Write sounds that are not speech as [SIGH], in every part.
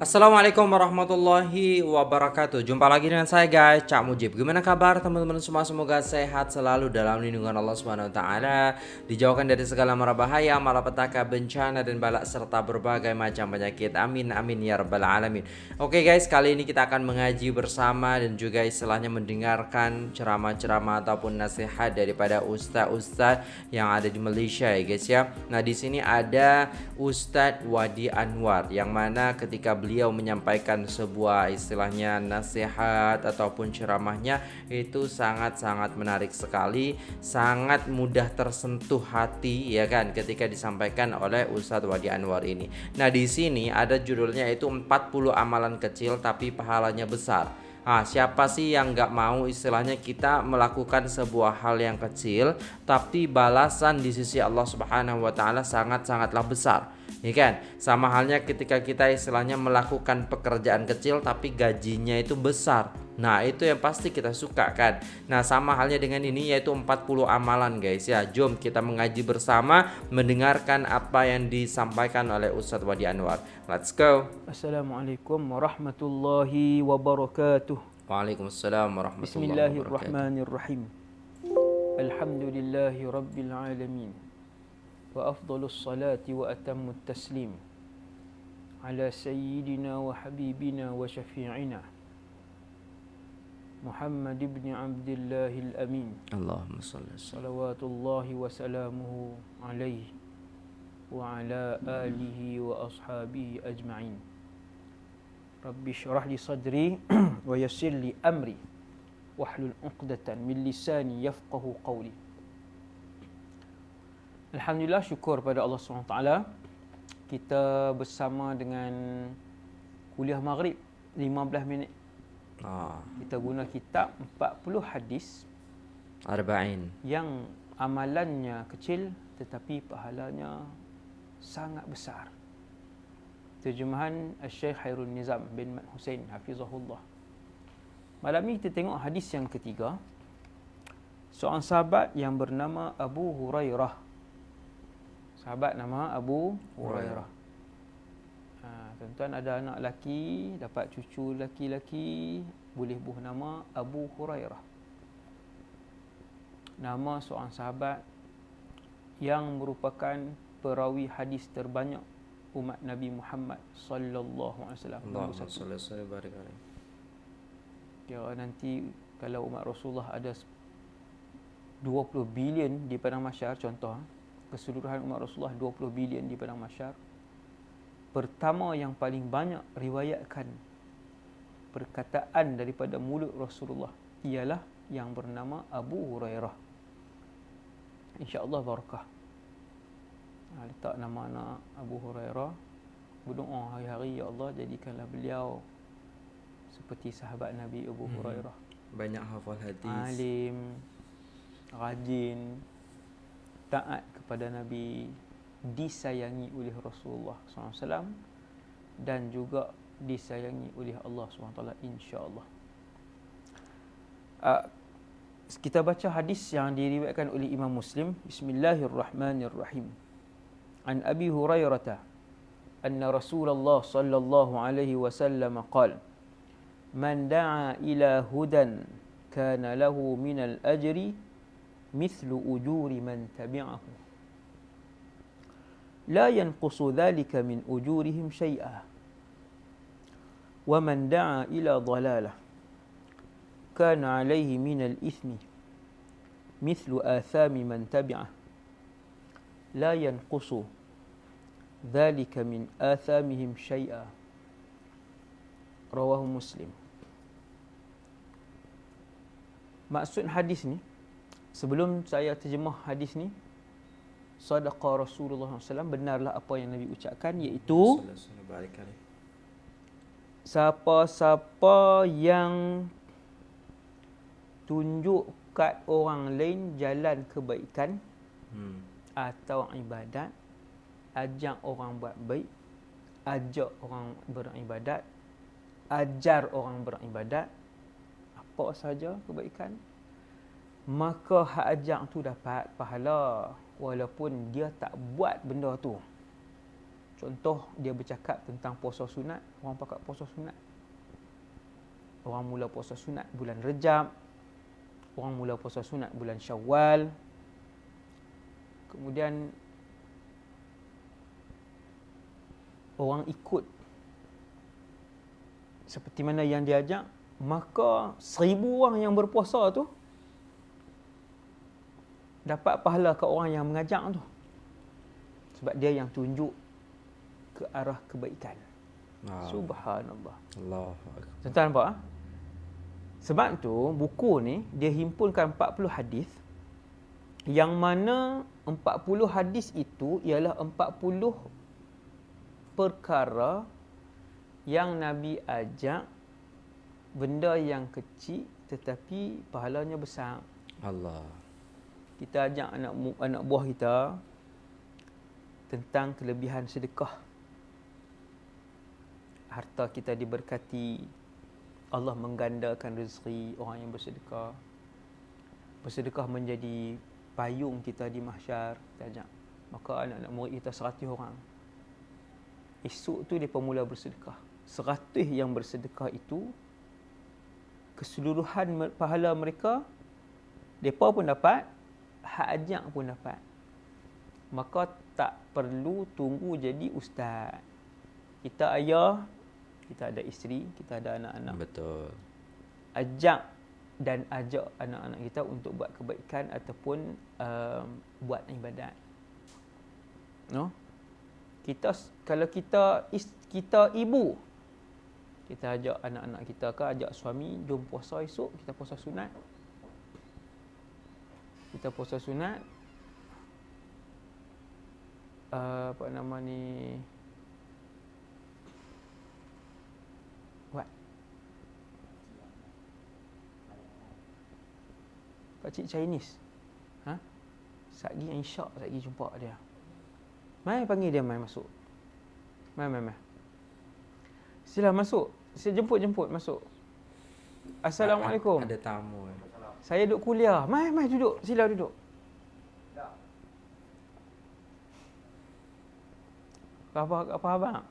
Assalamualaikum warahmatullahi wabarakatuh. Jumpa lagi dengan saya guys. Cak Mujib. Gimana kabar teman-teman semua? Semoga sehat selalu dalam lindungan Allah Subhanahu Wa Taala. Dijauhkan dari segala mara bahaya Malapetaka, bencana dan balak Serta berbagai macam penyakit. Amin amin ya rabbal alamin. Oke guys kali ini kita akan mengaji bersama Dan juga istilahnya mendengarkan Ceramah-ceramah ataupun nasihat Daripada ustaz-ustaz Yang ada di Malaysia ya guys ya. Nah di sini ada Ustaz Wadi Anwar Yang mana ketika beliau beliau menyampaikan sebuah istilahnya nasihat ataupun ceramahnya itu sangat-sangat menarik sekali, sangat mudah tersentuh hati ya kan ketika disampaikan oleh Ustadz Wadi Anwar ini. Nah, di sini ada judulnya itu 40 amalan kecil tapi pahalanya besar. Ah, siapa sih yang nggak mau istilahnya kita melakukan sebuah hal yang kecil tapi balasan di sisi Allah Subhanahu wa taala sangat-sangatlah besar. Ya kan? Sama halnya ketika kita istilahnya melakukan pekerjaan kecil tapi gajinya itu besar. Nah, itu yang pasti kita suka kan. Nah, sama halnya dengan ini yaitu 40 amalan guys ya. Jom kita mengaji bersama mendengarkan apa yang disampaikan oleh Ustadz Wadi Anwar. Let's go. Assalamualaikum warahmatullahi wabarakatuh. Waalaikumsalam warahmatullahi wabarakatuh. Bismillahirrahmanirrahim. Alhamdulillahi rabbil alamin. Atammu taslim ala sayyidina wa habibina wa syafi'ina. محمد بن عبد الله الأمين. اللهم صل وسلم. صلوات الله وسلامه عليه وعلى آله وأصحابه أجمعين. رب اشرح لي صدري [CLEARS THROAT] ويسر لي أمري واحلل عقدة من لساني يفقه قولي. Alhamdulillah syukur pada Allah SWT Kita bersama dengan kuliah maghrib 15 minit Ah, kita guna kitab 40 hadis arba'in. yang amalannya kecil tetapi pahalanya sangat besar. Terjemahan Syekh Hairul Nizam bin Mat Hussein hafizahullah. Malam ini kita tengok hadis yang ketiga. Seorang sahabat yang bernama Abu Hurairah. Sahabat nama Abu Hurairah. Ha, tuan-tuan ada anak lelaki, dapat cucu lelaki-lelaki, boleh buh nama Abu Hurairah. Nama seorang sahabat yang merupakan perawi hadis terbanyak umat Nabi Muhammad sallallahu alaihi wasallam. Allahumma salli wa sallim barik alaihi. Kira nanti kalau umat Rasulullah ada 20 bilion di padang mahsyar contoh ha, keseluruhan umat Rasulullah 20 bilion di padang mahsyar pertama yang paling banyak riwayatkan perkataan daripada mulut Rasulullah ialah yang bernama Abu Hurairah. Insya-Allah barakah. Ha, letak nama anak Abu Hurairah. Berdoa hari-hari ya Allah jadikanlah beliau seperti sahabat Nabi Abu Hmm. Hurairah. Banyak hafal hadis. Alim, rajin, taat kepada Nabi, disayangi oleh Rasulullah SAW dan juga disayangi oleh Allah SWT insya-Allah. Uh, kita baca hadis yang diriwayatkan oleh Imam Muslim. Bismillahirrahmanirrahim. An Abi Hurairah anna Rasulullah sallallahu alaihi wasallam qala Man da'a ila hudan kana lahu min al-ajri مثل أجور من تبعه لا ينقص ذلك من أجورهم شيئا ومن دعا إلى ضلالة كان عليه من الإثم مثل آثام من تبعه لا ينقص ذلك من آثامهم شيئا رواه مسلم Maksud hadis ni, sebelum saya terjemah hadis ni sadaqa Rasulullah SAW benarlah apa yang Nabi ucapkan iaitu siapa-siapa yang tunjuk kat orang lain jalan kebaikan Hmm. atau ibadat ajak orang buat baik ajak orang beribadat ajar orang beribadat apa saja kebaikan maka hak ajak tu dapat pahala walaupun dia tak buat benda tu Contoh dia bercakap tentang puasa sunat, orang pakat puasa sunat. Orang mula puasa sunat bulan Rejab. Orang mula puasa sunat bulan Syawal. Kemudian orang ikut seperti mana yang diajak, maka seribu orang yang berpuasa tu dapat pahala ke orang yang mengajak tu. Sebab dia yang tunjuk ke arah kebaikan. Ah. Subhanallah. Allah. Tuan-tuan nampak? ah? Sebab tu buku ni dia himpunkan 40 hadis yang mana 40 hadis itu ialah 40 perkara yang Nabi ajak benda yang kecil tetapi pahalanya besar. Allah. Kita ajak anak anak buah kita tentang kelebihan sedekah. Harta kita diberkati. Allah menggandakan rezeki orang yang bersedekah. Bersedekah menjadi payung kita di mahsyar. Kita ajak. Maka anak-anak murid kita 100 orang. Esok tu dia mula bersedekah. 100 yang bersedekah itu keseluruhan pahala mereka mereka pun dapat, hak ajak pun dapat. Maka tak perlu tunggu jadi ustaz. Kita ayah, kita ada isteri, kita ada anak-anak. Betul. Ajak dan ajak anak-anak kita untuk buat kebaikan ataupun um, buat ibadat. No? Kita kalau kita is, kita ibu kita ajak anak-anak kita ke ajak suami jom puasa esok kita puasa sunat kita puasa sunat uh, apa nama ni what? Pakcik Chinese? Ha Satgi yang syak Satgi jumpa dia. Mai panggil dia mai masuk. Mai mai mai. Sila masuk. Sila jemput-jemput masuk. Assalamualaikum. Ada tamu. Saya duduk kuliah. Mai, mai duduk. Sila duduk. Apa apa abang?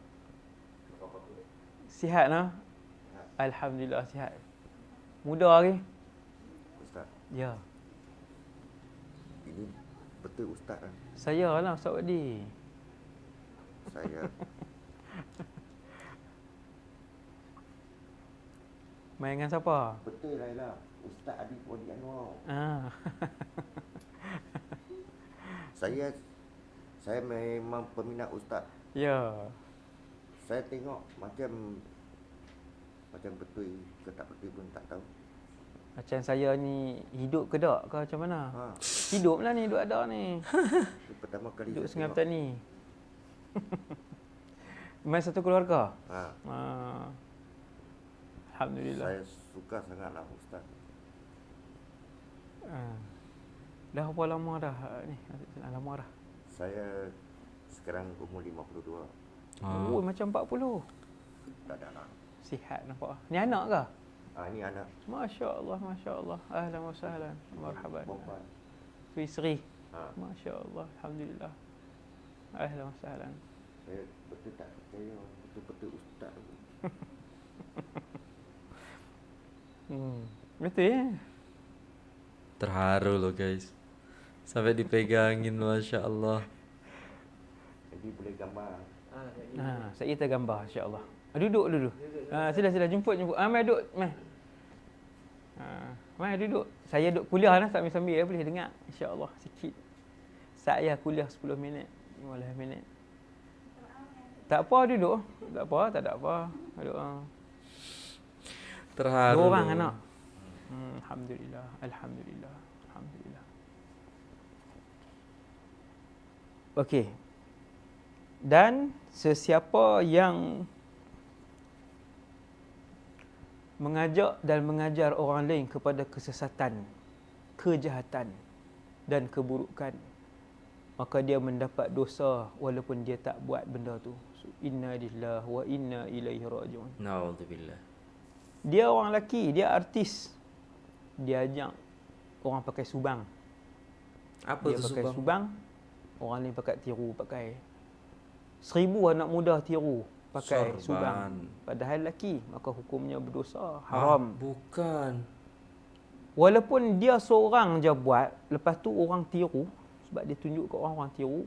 Sihat nah? Alhamdulillah sihat. Muda lagi? Ustaz, Ya. ini betul Ustaz kan? Saya lah Ustaz Wadi. Saya [LAUGHS] Main dengan siapa? betul Laila. Ustaz Adi Wadi Anwar. Ah. [LAUGHS] Saya saya memang peminat Ustaz. ya. Saya tengok macam macam betul ke tak betul pun tak tahu. Macam saya ni hidup ke tak ke macam mana? Ha, Hidup lah ni, duduk ada ni. [LAUGHS] itu pertama kali Hidup Sungai tengok. Petani. [LAUGHS] Main satu keluarga? Ha, Ah. Alhamdulillah. saya suka sangatlah Ustaz. Ah. Dah berapa lama dah ah, ni? Dah lama dah. Saya sekarang umur 52. Ah. Oh, macam 40. Tak ada anak. Sihat nampak. Ni anak ke? Ah ini anak Masya Allah, Masya Allah. Ahlan wa sahlan. Marhaban. perempuan. Tu isteri. Ha, Masya Allah. Alhamdulillah. Ahlan wa sahlan. saya betul tak percaya betul-betul Ustaz. [LAUGHS] Hmm. Betul ya? Terharu loh guys. Sampai dipegangin Masya Allah. Jadi boleh gambar. Ha, saya kita gambar insya-Allah. Ah, duduk dulu. Ha, sila sila jemput jemput. Ah, mai duduk, mai. Ha, mai duduk. Saya duduk kuliah lah sambil-sambil ya boleh dengar insya-Allah sikit. Saya kuliah 10 minit, 15 minit. Tak apa duduk. Tak apa, tak ada apa. Duduk. ah. Terharu. Dua orang anak. Hmm, alhamdulillah, alhamdulillah, alhamdulillah. Okey. Dan sesiapa yang mengajak dan mengajar orang lain kepada kesesatan, kejahatan dan keburukan, maka dia mendapat dosa walaupun dia tak buat benda tu. So, inna lillahi wa inna ilaihi rajiun. Naudzubillah. Dia orang lelaki, dia artis. Dia ajak orang pakai subang. Apa dia tu pakai subang? subang. Orang lain pakai tiru pakai. seribu anak muda tiru pakai Sorban. sudang. Padahal lelaki, maka hukumnya berdosa, Ah, haram. bukan. Walaupun dia seorang je buat, lepas tu orang tiru, sebab dia tunjuk ke orang orang tiru,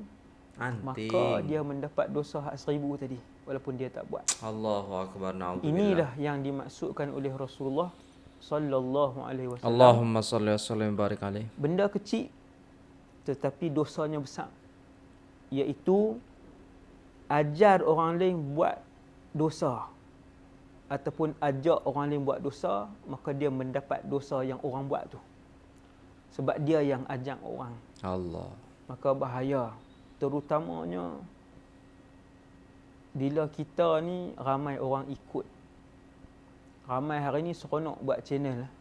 Anting. maka dia mendapat dosa hak seribu tadi. Walaupun dia tak buat. Allahu akbar. Na'udzubillah. Inilah yang dimaksudkan oleh Rasulullah sallallahu alaihi wasallam. Allahumma salli wa sallim barik alaih. Benda kecil tetapi dosanya besar. Iaitu ajar orang lain buat dosa ataupun ajak orang lain buat dosa, maka dia mendapat dosa yang orang buat tu. Sebab dia yang ajak orang. Allah. Maka bahaya. Terutamanya bila kita ni ramai orang ikut. Ramai hari ni seronok buat channel lah.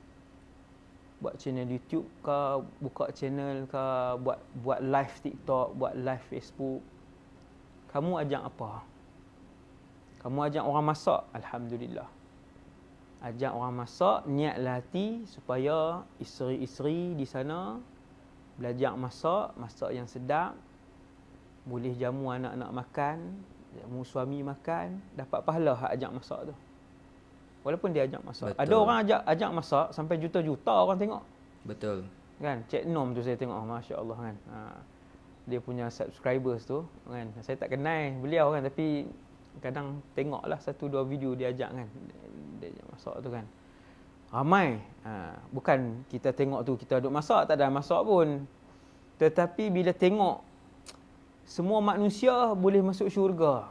Buat channel YouTube ke, buka channel ke, buat buat live TikTok, buat live Facebook. Kamu ajak apa? Kamu ajak orang masak, alhamdulillah. Ajak orang masak, niatlah hati supaya isteri-isteri di sana belajar masak, masak yang sedap, boleh jamu anak-anak makan, jamu suami makan, dapat pahala ajak masak tu. Walaupun dia ajak masak. Ada Betul. orang ajak ajak masak sampai juta-juta orang tengok. Betul. Kan? Cik Nom tu saya tengok, oh, masya-Allah kan. Ha. Dia punya subscribers tu kan. Saya tak kenal beliau kan tapi kadang tengoklah satu dua video dia ajak kan. Dia ajak masak tu kan. Ramai. Ha. bukan kita tengok tu kita duduk masak tak ada masak pun. Tetapi bila tengok semua manusia boleh masuk syurga.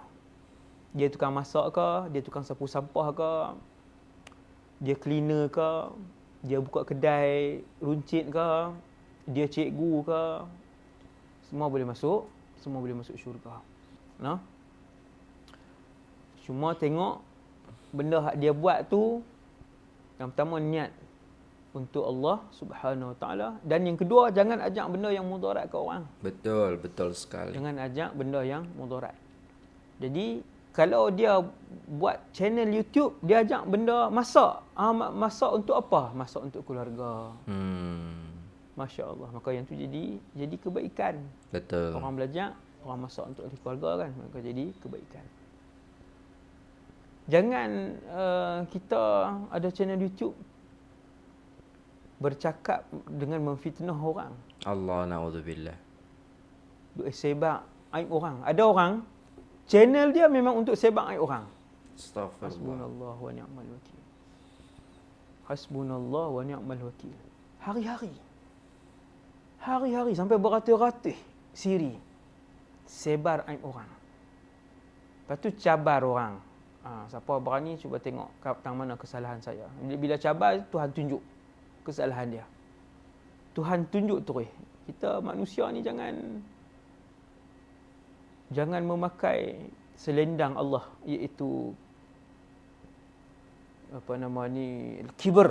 Dia tukang masak ke, dia tukang sapu sampah ke, dia cleaner ke, dia buka kedai runcit ke, dia cikgu ke, semua boleh masuk, semua boleh masuk syurga. Nah. Cuma tengok benda hak dia buat tu yang pertama niat untuk Allah Subhanahu Wa Taala dan yang kedua jangan ajak benda yang mudarat ke orang. Betul, betul sekali. Jangan ajak benda yang mudarat. Jadi kalau dia buat channel YouTube, dia ajak benda masak. Ah, ma- masak untuk apa? Masak untuk keluarga. Hmm. Masya Allah. Maka yang tu jadi jadi kebaikan. Betul. Orang belajar, orang masak untuk keluarga kan. Maka jadi kebaikan. Jangan uh, kita ada channel YouTube bercakap dengan memfitnah orang. Allah na'udzubillah. Duk sebab aib orang. Ada orang channel dia memang untuk sebab aib orang. Astaghfirullah. Hasbunallah wa ni'mal wakil. Hasbunallah wa ni'mal wakil. Hari-hari. Hari-hari sampai beratus-ratus siri. Sebar aib orang. Lepas tu cabar orang. Ha, siapa berani cuba tengok kat tang mana kesalahan saya. Bila, bila cabar Tuhan tunjuk kesalahan dia. Tuhan tunjuk terus. Kita manusia ni jangan jangan memakai selendang Allah iaitu apa nama ni kibr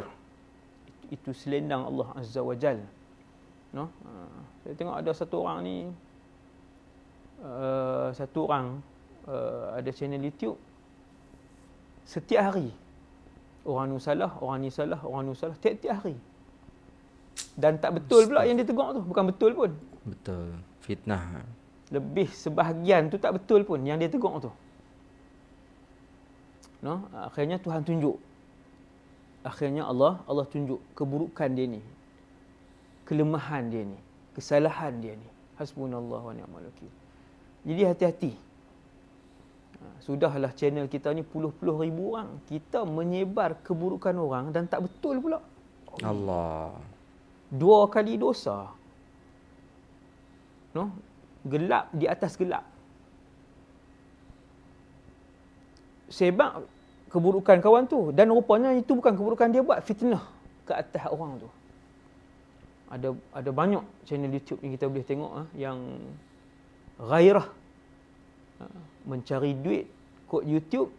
itu selendang Allah Azza wa Jal. No? Ha, saya tengok ada satu orang ni uh, satu orang uh, ada channel YouTube. Setiap hari orang ni salah orang ni salah orang ni salah tiap-tiap hari. Dan tak betul pula yang dia tegur tu. Bukan betul pun. Betul. Fitnah. Lebih sebahagian tu tak betul pun yang dia tegur tu. No, akhirnya Tuhan tunjuk. Akhirnya Allah Allah tunjuk keburukan dia ni. Kelemahan dia ni, kesalahan dia ni. Hasbunallah wa ni'mal wakil. Jadi hati-hati. Ha, Sudahlah channel kita ni puluh-puluh ribu orang. Kita menyebar keburukan orang dan tak betul pula. Allah. Dua kali dosa. No? Gelap di atas gelap. Sebab keburukan kawan tu dan rupanya itu bukan keburukan dia buat fitnah ke atas orang tu. Ada ada banyak channel YouTube yang kita boleh tengok ah yang gairah ah, mencari duit kod YouTube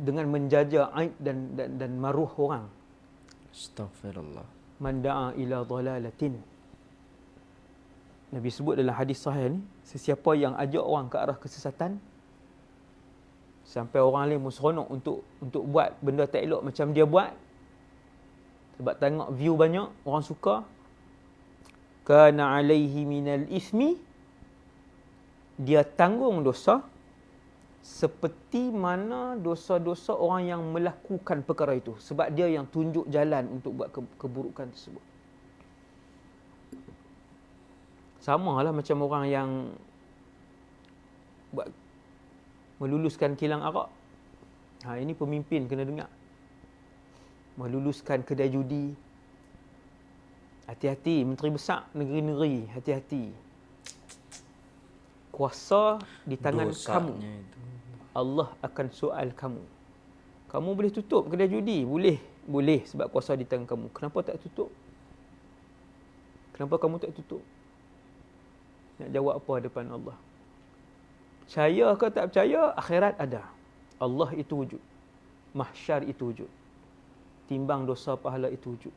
dengan menjaja aib dan dan, dan maruh orang. Astaghfirullah. Man da'a ila dhalalatin. Nabi sebut dalam hadis sahih ni, sesiapa yang ajak orang ke arah kesesatan sampai orang lain seronok untuk untuk buat benda tak elok macam dia buat sebab tengok view banyak orang suka kana alaihi minal ismi dia tanggung dosa seperti mana dosa-dosa orang yang melakukan perkara itu sebab dia yang tunjuk jalan untuk buat ke- keburukan tersebut. Sama lah macam orang yang buat meluluskan kilang arak. Ha, ini pemimpin kena dengar. Meluluskan kedai judi. Hati-hati, menteri besar negeri-negeri, hati-hati. Kuasa di tangan kamu. Dosanya itu. Allah akan soal kamu. Kamu boleh tutup kedai judi? Boleh. Boleh sebab kuasa di tangan kamu. Kenapa tak tutup? Kenapa kamu tak tutup? Nak jawab apa depan Allah? Percaya ke tak percaya, akhirat ada. Allah itu wujud. Mahsyar itu wujud. Timbang dosa pahala itu wujud.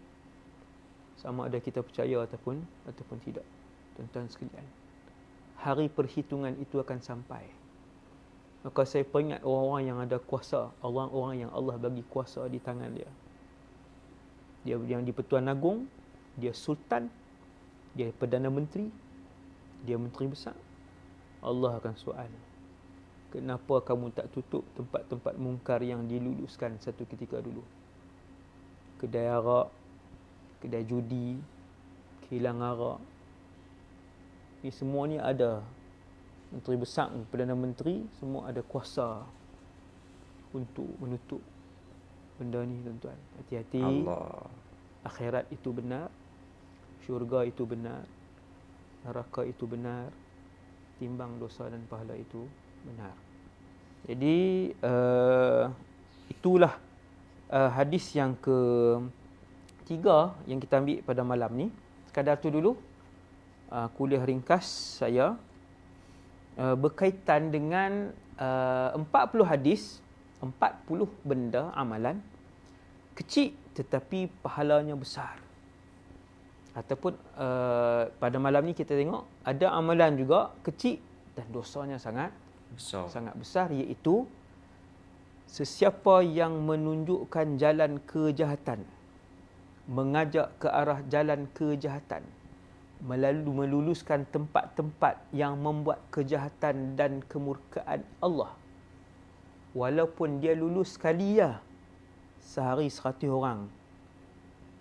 Sama ada kita percaya ataupun ataupun tidak. Tuan-tuan sekalian. Hari perhitungan itu akan sampai. Maka saya peringat orang-orang yang ada kuasa, orang-orang yang Allah bagi kuasa di tangan dia. Dia yang di Pertuan Agong, dia sultan, dia perdana menteri, dia menteri besar. Allah akan soal. Kenapa kamu tak tutup tempat-tempat mungkar yang diluluskan satu ketika dulu? Kedai arak, kedai judi, kilang arak. Ini semua ni ada menteri besar, perdana menteri semua ada kuasa untuk menutup benda ni tuan-tuan. Hati-hati. Allah. Akhirat itu benar. Syurga itu benar. Neraka itu benar. Timbang dosa dan pahala itu benar. Jadi uh, itulah uh, hadis yang ke tiga yang kita ambil pada malam ni. Sekadar tu dulu uh, kuliah ringkas saya uh, berkaitan dengan uh, 40 hadis, 40 benda amalan kecil tetapi pahalanya besar. Ataupun uh, pada malam ni kita tengok ada amalan juga kecil dan dosanya sangat Besar. sangat besar iaitu sesiapa yang menunjukkan jalan kejahatan mengajak ke arah jalan kejahatan melalui meluluskan tempat-tempat yang membuat kejahatan dan kemurkaan Allah walaupun dia lulus sekali ya sehari seratus orang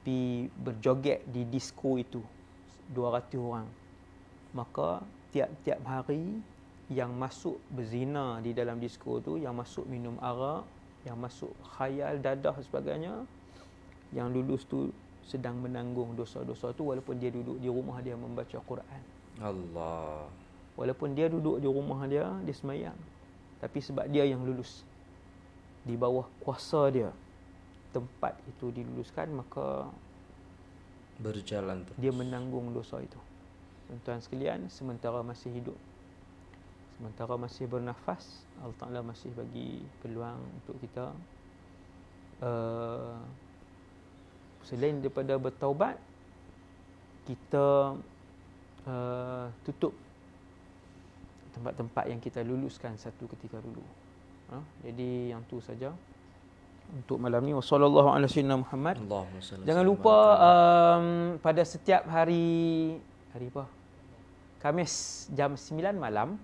pi berjoget di disco itu 200 orang. Maka tiap-tiap hari yang masuk berzina di dalam disco tu yang masuk minum arak yang masuk khayal dadah sebagainya yang lulus tu sedang menanggung dosa-dosa tu walaupun dia duduk di rumah dia membaca Quran. Allah. walaupun dia duduk di rumah dia dia semayang. Tapi sebab dia yang lulus di bawah kuasa dia tempat itu diluluskan maka Berjalan terus. dia menanggung dosa itu. Tuan-tuan sekalian, sementara masih hidup, sementara masih bernafas, Allah Ta'ala masih bagi peluang untuk kita uh, selain daripada bertaubat, kita uh, tutup tempat-tempat yang kita luluskan satu ketika dulu. Ha? Jadi yang tu saja untuk malam ni. Wassalamualaikum Muhammad. Allahumma salli Jangan lupa ala- um, pada setiap hari hari apa? Kamis jam 9 malam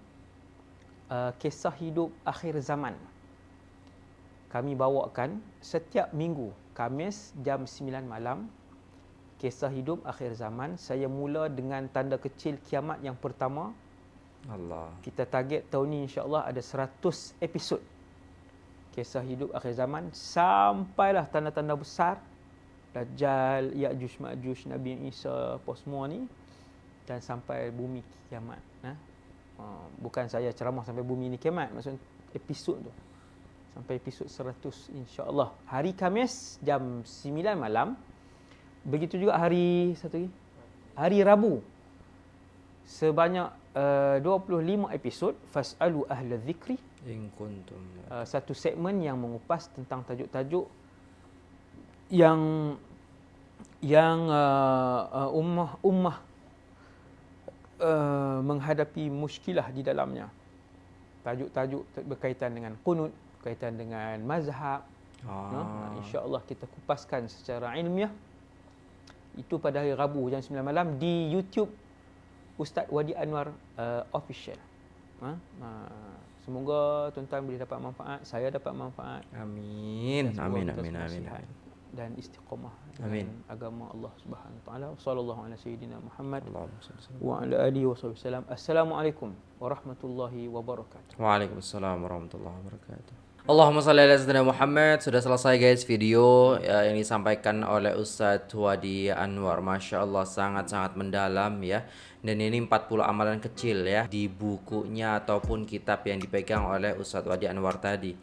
uh, kisah hidup akhir zaman. Kami bawakan setiap minggu Kamis jam 9 malam kisah hidup akhir zaman. Saya mula dengan tanda kecil kiamat yang pertama. Allah. Kita target tahun ni insya-Allah ada 100 episod kisah hidup akhir zaman sampailah tanda-tanda besar Dajjal, Ya'juj, Ma'juj, Nabi Isa, apa semua ni dan sampai bumi kiamat. Ha? Uh, bukan saya ceramah sampai bumi ni kiamat, maksud episod tu. Sampai episod 100 insya-Allah. Hari Khamis jam 9 malam. Begitu juga hari satu lagi. Hari Rabu. Sebanyak uh, 25 episod fasalu ahla dzikri In kuntum. uh, satu segmen yang mengupas tentang tajuk-tajuk yang yang uh, uh, ummah ummah uh, menghadapi muskilah di dalamnya. Tajuk-tajuk berkaitan dengan qunut, berkaitan dengan mazhab. Ah. No? InsyaAllah kita kupaskan secara ilmiah. Itu pada hari Rabu jam 9 malam di YouTube Ustaz Wadi Anwar uh, Official. Ha? Uh, Semoga tuan-tuan boleh dapat manfaat, saya dapat manfaat. Amin. dan Amin amin amin. Dan istiqamah Amin. dengan agama Allah Subhanahu Wa Taala. Sallallahu ala sayyidina Muhammad alaihi wa ala alihi wasallam. Assalamualaikum warahmatullahi wabarakatuh. Waalaikumsalam warahmatullahi wabarakatuh. Allahumma salli ala sayyidina Muhammad. Sudah selesai guys video ya, yang disampaikan oleh Ustadz Wadi Anwar. Masya Allah sangat-sangat mendalam ya. Dan ini 40 amalan kecil ya di bukunya ataupun kitab yang dipegang oleh Ustadz Wadi Anwar tadi.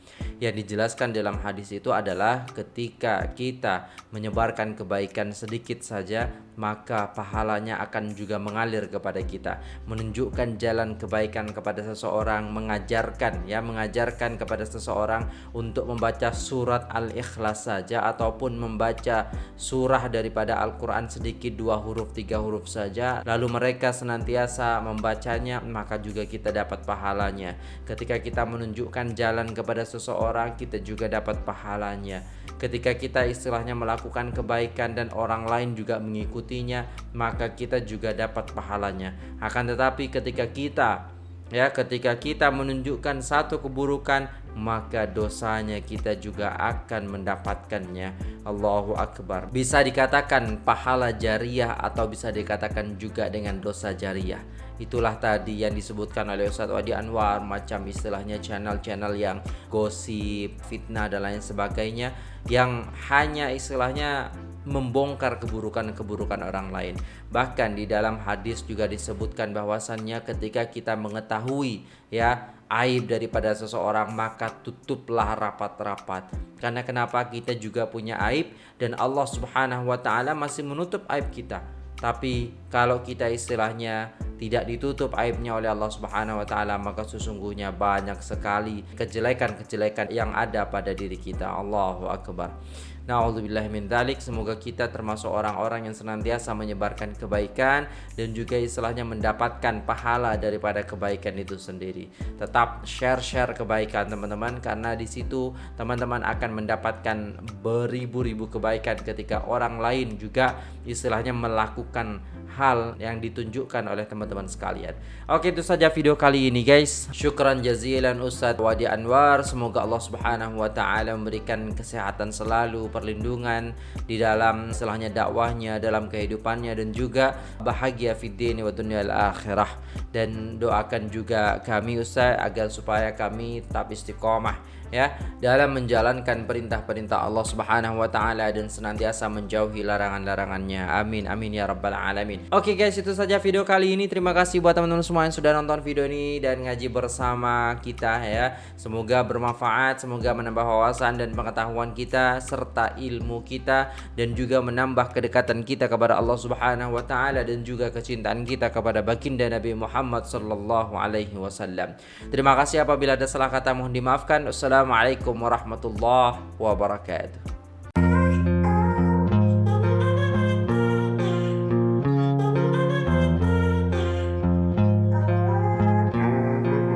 Yang dijelaskan dalam hadis itu adalah ketika kita menyebarkan kebaikan sedikit saja maka pahalanya akan juga mengalir kepada kita menunjukkan jalan kebaikan kepada seseorang mengajarkan ya mengajarkan kepada seseorang untuk membaca surat al-ikhlas saja ataupun membaca surah daripada Al-Quran sedikit dua huruf tiga huruf saja lalu mereka senantiasa membacanya maka juga kita dapat pahalanya. Ketika kita menunjukkan jalan kepada seseorang kita juga dapat pahalanya. Ketika kita istilahnya melakukan kebaikan dan orang lain juga mengikutinya maka kita juga dapat pahalanya. Akan tetapi ketika kita ya ketika kita menunjukkan satu keburukan maka dosanya kita juga akan mendapatkannya. Allahu Akbar. Bisa dikatakan pahala jariah atau bisa dikatakan juga dengan dosa jariah. Itulah tadi yang disebutkan oleh Ustadz Wadi Anwar macam istilahnya channel-channel yang gosip fitnah dan lain sebagainya yang hanya istilahnya membongkar keburukan-keburukan orang lain. Bahkan di dalam hadis juga disebutkan bahwasannya ketika kita mengetahui ya aib daripada seseorang maka tutuplah rapat-rapat. Karena kenapa kita juga punya aib dan Allah Subhanahu wa taala masih menutup aib kita. Tapi kalau kita istilahnya tidak ditutup aibnya oleh Allah Subhanahu wa taala maka sesungguhnya banyak sekali kejelekan-kejelekan yang ada pada diri kita. Allahu akbar. Dzalik. Semoga kita termasuk orang-orang yang senantiasa menyebarkan kebaikan dan juga istilahnya mendapatkan pahala daripada kebaikan itu sendiri. Tetap share-share kebaikan teman-teman karena di situ teman-teman akan mendapatkan beribu-ribu kebaikan ketika orang lain juga istilahnya melakukan hal yang ditunjukkan oleh teman-teman sekalian. Oke, itu saja video kali ini guys. Syukran jazilan Ustadz Wadi Anwar. Semoga Allah Subhanahu wa taala memberikan kesehatan selalu, perlindungan di dalam istilahnya dakwahnya, dalam kehidupannya dan juga bahagia fid dini wa dunyal akhirah. Dan doakan juga kami Ustaz agar supaya kami tetap istiqomah ya dalam menjalankan perintah-perintah Allah Subhanahu wa taala dan senantiasa menjauhi larangan-larangannya. Amin amin ya rabbal alamin. Oke guys, itu saja video kali ini. Terima kasih buat teman-teman semua yang sudah nonton video ini dan ngaji bersama kita ya. Semoga bermanfaat, semoga menambah wawasan dan pengetahuan kita serta ilmu kita dan juga menambah kedekatan kita kepada Allah Subhanahu wa taala dan juga kecintaan kita kepada baginda Nabi Muhammad sallallahu alaihi wasallam. Terima kasih apabila ada salah kata mohon dimaafkan. Wassalamualaikum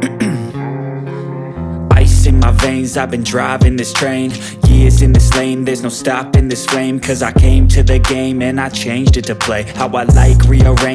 [CLEARS THROAT] Ice in my veins, I've been driving this train. Years in this lane, there's no stopping this flame. Cause I came to the game and I changed it to play. How I like, rearrange